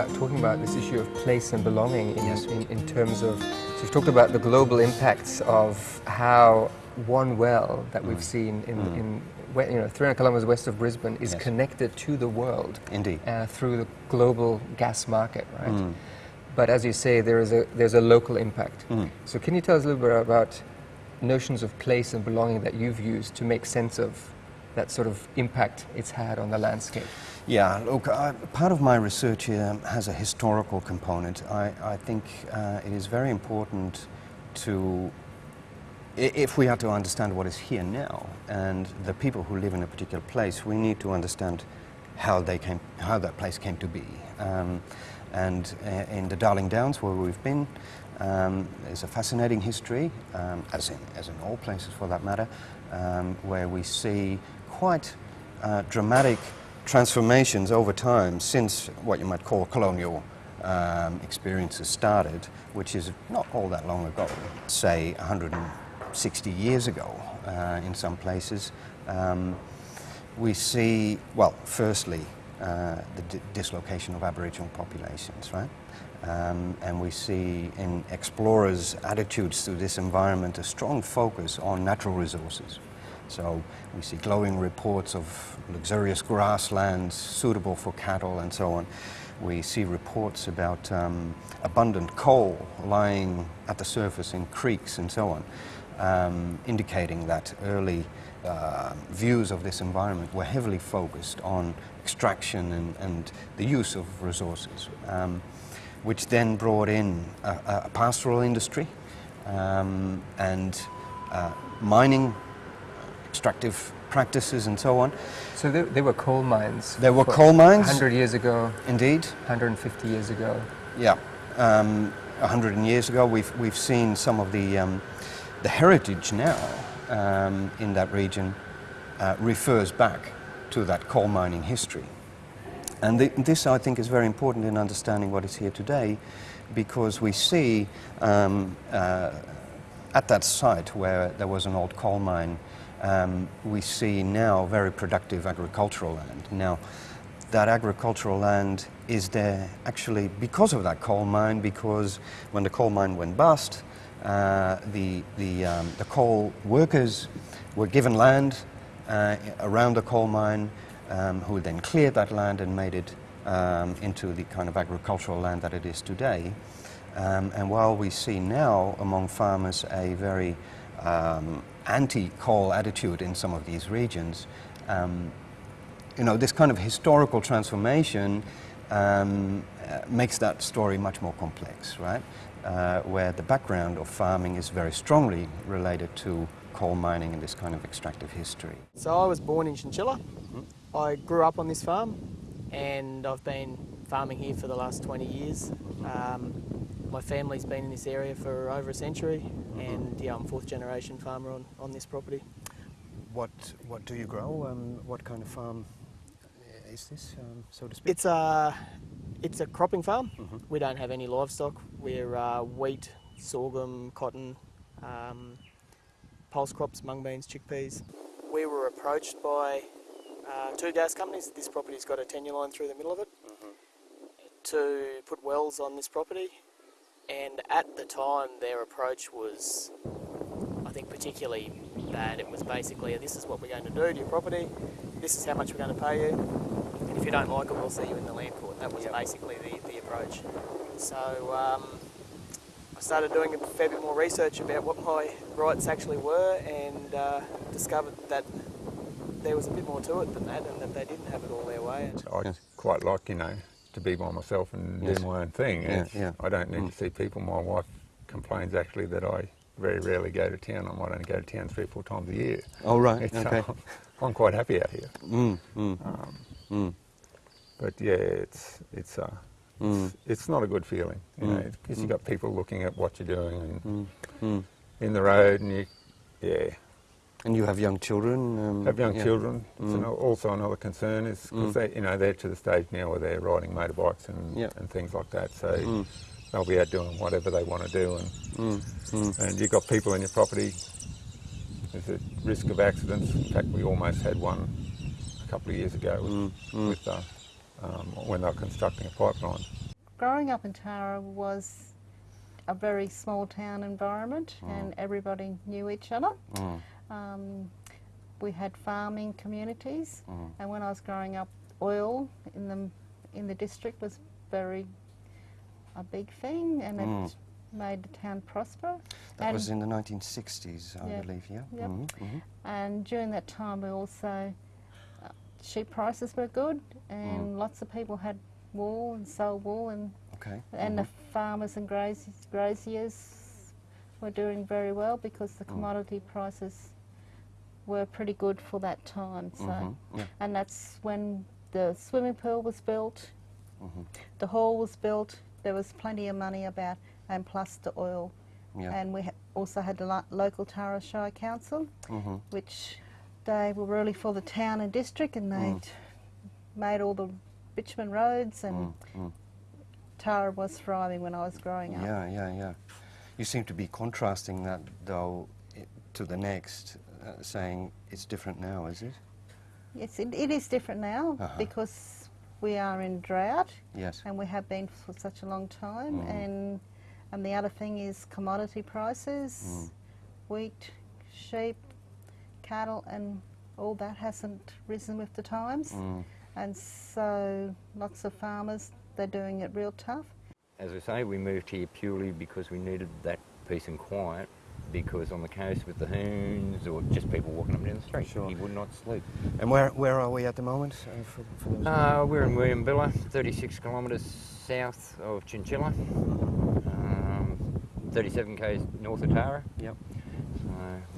start talking about this issue of place and belonging in, Yes. in, in terms of, so you've talked about the global impacts of how one well that Mm. we've seen in, in you know, 300 kilometers west of Brisbane is Yes. connected to the world Indeed. uh, through the global gas market, right? Mm. But as you say, there is a, there's a local impact. Mm. So can you tell us a little bit about notions of place and belonging that you've used to make sense of that sort of impact it's had on the landscape? Yeah, look, I, part of my research here has a historical component. I, I think uh, it is very important to, if we are to understand what is here now and the people who live in a particular place, we need to understand how they came, how that place came to be. Um, and uh, in the Darling Downs, where we've been, um, there's a fascinating history, um, as, in, as in all places for that matter, um, where we see quite uh, dramatic transformations over time since what you might call colonial um, experiences started, which is not all that long ago, say 160 years ago uh, in some places. Um, we see, well, firstly, uh, the di- dislocation of Aboriginal populations, right? Um, and we see in explorers' attitudes to this environment a strong focus on natural resources. So we see glowing reports of luxurious grasslands suitable for cattle and so on. We see reports about um, abundant coal lying at the surface in creeks and so on, um, indicating that early uh, views of this environment were heavily focused on extraction and, and the use of resources, um, which then brought in a, a pastoral industry um, and uh, mining extractive practices and so on. So there, there were coal mines. There were coal mines. 100 years ago, Indeed, 150 years ago. yeah. Um, hundred years ago, we've, we've seen some of the, um, the heritage now um, in that region uh, refers back to that coal mining history. And th- this, I think, is very important in understanding what is here today because we see um, uh, at that site where there was an old coal mine, um, we see now very productive agricultural land. Now, that agricultural land is there actually because of that coal mine, because when the coal mine went bust, uh, the, the, um, the coal workers were given land uh, around the coal mine, um, who then cleared that land and made it um, into the kind of agricultural land that it is today. Um, and while we see now among farmers a very um, anti-coal attitude in some of these regions, um, you know, this kind of historical transformation um, uh, makes that story much more complex, right? Uh, where the background of farming is very strongly related to coal mining and this kind of extractive history. So I was born in Chinchilla. I grew up on this farm and I've been farming here for the last 20 years. Um, my family's been in this area for over a century and yeah, I'm fourth generation farmer on, on this property. What, what do you grow? Um, what kind of farm is this, um, so to speak? It's a, it's a cropping farm. We don't have any livestock. We're uh, wheat, sorghum, cotton, um, pulse crops, mung beans, chickpeas. We were approached by uh, two gas companies. This property's got a tenure line through the middle of it to put wells on this property. And at the time, their approach was, I think, particularly bad. It was basically, this is what we're going to do to your property, this is how much we're going to pay you, and if you don't like it, we'll see you in the land court. That was Yep. basically the, the approach. So um, I started doing a fair bit more research about what my rights actually were and uh, discovered that there was a bit more to it than that and that they didn't have it all their way. I quite like, you know, to be by myself and Yes. do my own thing. Yeah, yeah. I don't need Mm. to see people. My wife complains actually that I very rarely go to town. I might only go to town three or four times a year. Oh, right, It's, okay. uh, I'm quite happy out here. Mm, mm, Um, mm, but yeah, it's it's uh, Mm. it's, it's not a good feeling, you Mm. know, because you've got people looking at what you're doing and in the road, and you, yeah, And you have young children? Um, have young yeah. children. Mm. an, also another concern is because Mm. they, you know, they're to the stage now where they're riding motorbikes and Yeah. and things like that. So Mm. they'll be out doing whatever they want to do, and Mm, mm. and you've got people in your property. There's a risk of accidents. In fact, we almost had one a couple of years ago with, Mm, mm. with uh, um, when they were constructing a pipeline. Growing up in Tara was a very small town environment and everybody knew each other. Mm. Um, we had farming communities Mm. and when I was growing up oil in the, in the district was very a big thing and Mm. it made the town prosper. That and, was in the 1960s, I Yeah. believe, yeah? Yep. Mhm, mhm. and during that time we also uh, sheep prices were good and lots of people had wool and sold wool and Okay. and mhm. the farmers and graziers, graziers were doing very well because the commodity prices were pretty good for that time. So, Mhm, yeah. and that's when the swimming pool was built, Mhm. the hall was built. There was plenty of money about, and plus the oil. Yeah. And we ha- also had the lo- local Tara Shire Council, Mhm. which they were really for the town and district, and they Mm. made all the bitumen roads and. Mm, mm. Tara was thriving when I was growing up. Yeah, yeah, yeah. You seem to be contrasting that, though, to the next, uh, saying it's different now, is it? Yes, it, it is different now Uh-huh. because we are in drought Yes. and we have been for such a long time. Mm. And and the other thing is commodity prices, Mm. wheat, sheep, cattle, and all that hasn't risen with the times. Mm. And so lots of farmers they're doing it real tough. As I say, we moved here purely because we needed that peace and quiet because on the coast with the hoons or just people walking up and down the street, Sure. he would not sleep. And where, where are we at the moment? Uh, for, for Uh, we're in Wieambilla, 36 kilometres south of Chinchilla, um, 37 k's north of Tara. Yep. So,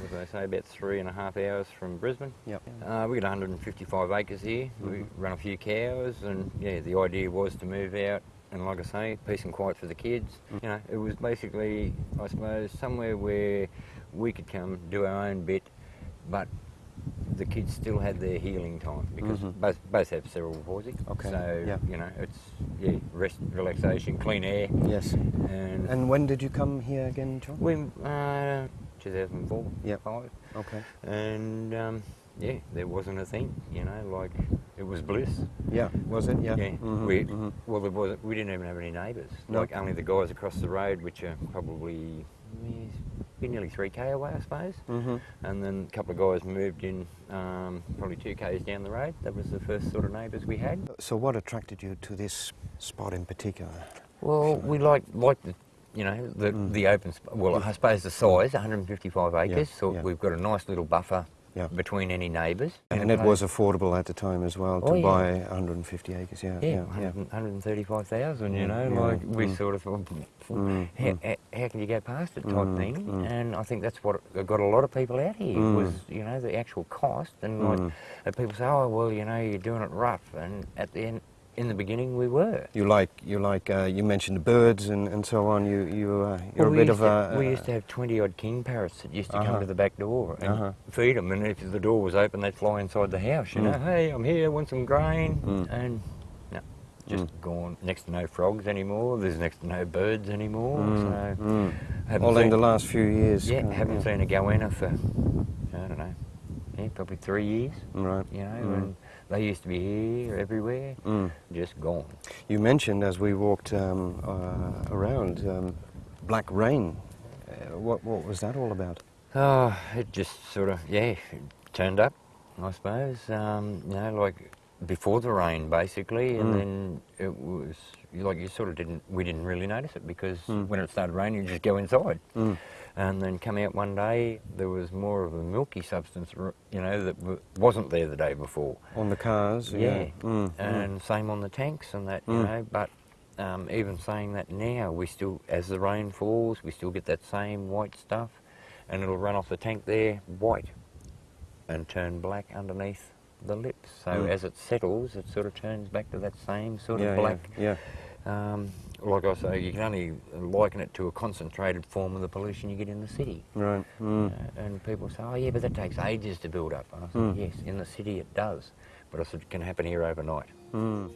as I say, about three and a half hours from Brisbane. Yep. Uh, we got 155 acres here. We run a few cows, and yeah, the idea was to move out. And like I say, peace and quiet for the kids. You know, it was basically, I suppose, somewhere where we could come do our own bit, but the kids still had their healing time because Mhm. both both have cerebral palsy. Okay, So yeah. you know, it's yeah, rest, relaxation, clean air, Yes. and, And when did you come here again, John? we uh, 2004, Yep. five Okay. and um, yeah, there wasn't a thing, you know, like it was bliss. Yeah. Was it? Yeah. Yeah, Mhm, we mhm. well, there wasn't. We didn't even have any neighbours. No. Like only the guys across the road, which are probably yeah, be nearly three k away, I suppose. Mhm. And then a couple of guys moved in, um, probably two k's down the road. That was the first sort of neighbours we had. So what attracted you to this spot in particular? Well, we like like the. You know the Mm. the open. Well, I suppose the size, 155 acres. so yeah. we've got a nice little buffer Yeah. between any neighbours. And it was affordable at the time as well to Oh, yeah. buy 150 acres. Yeah. Yeah, Yeah. 100 135,000, you Mm, know, like we mm. sort of, thought, Mm, how, mm. how, how can you go past it type Mm, thing? mm. And I think that's what got a lot of people out here Mm. was, you know, the actual cost. And Mm. like, and people say, oh, well, you know, you're doing it rough. And at the end, in the beginning, we were. You like you like uh, you mentioned the birds and, and so on. You you uh, you're Well, a bit of to, a. we used to have 20 odd king parrots that used to Uh-huh. come to the back door and Uh-huh. feed them. And if the door was open, they'd fly inside the house, you Mm. know, hey, I'm here, want some grain. Mm. And no, just gone. Next to no frogs anymore. There's next to no birds anymore. Mm, So mm. All in the last few years. Yeah, uh, haven't seen a goanna for I don't know, yeah, probably three years. Right. You know, Mm. and they used to be here everywhere, Mm. just gone. You mentioned as we walked um, uh, around um, black rain. Uh, what what was that all about? Oh, it just sort of yeah, it turned up, I suppose. Um, you know, like before the rain, basically, and Mm. then it was like you sort of didn't. We didn't really notice it because Mm. when it started raining, you just go inside. Mm. And then come out one day, there was more of a milky substance, you know, that w- wasn't there the day before. On the cars. Yeah, Mm, mm. and same on the tanks and that, you Mm. know. But um, even saying that now, we still, as the rain falls, we still get that same white stuff, and it'll run off the tank there white, and turn black underneath the lips. So Mm. as it settles, it sort of turns back to that same sort yeah, of black. Yeah. Um, like I say, you can only liken it to a concentrated form of the pollution you get in the city. Right. Mm. Uh, and people say, oh yeah, but that takes ages to build up. And I said, Mm. yes, in the city it does, but I said it can happen here overnight. Mm.